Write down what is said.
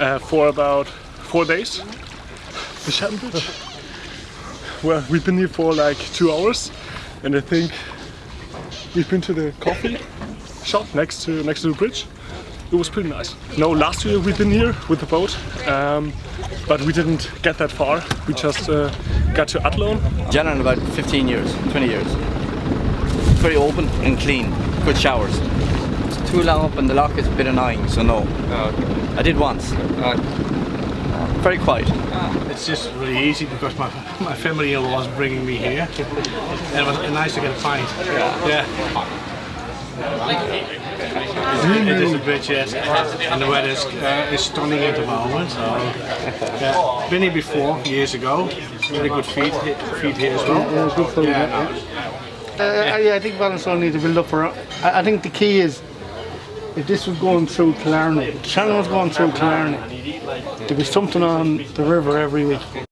uh, for about four days. The Bridge. Well, we've been here for like two hours, and I think we've been to the coffee shop next to next to the bridge. It was pretty nice. No, last year we've been here with the boat, um, but we didn't get that far. We just uh, got to Athlone. Generally about 15 years, 20 years. Very open and clean, good showers. It's too long up and the lock is a bit annoying, so no. I did once. Very quiet. It's just really easy because my, my family was bringing me here. And it was nice to get a pint. Yeah. It is a bridge, yes. And the weather is, uh, is stunning at the moment. So, yeah. Been here before, years ago. Really good feed, feed here as well. Yeah, good food. Yeah, yeah. Uh, yeah, I think Ballinasloe needs to build up for. I, I think the key is if this was going through Killarney, if channel was going through Killarney, there'd be something on the river every week.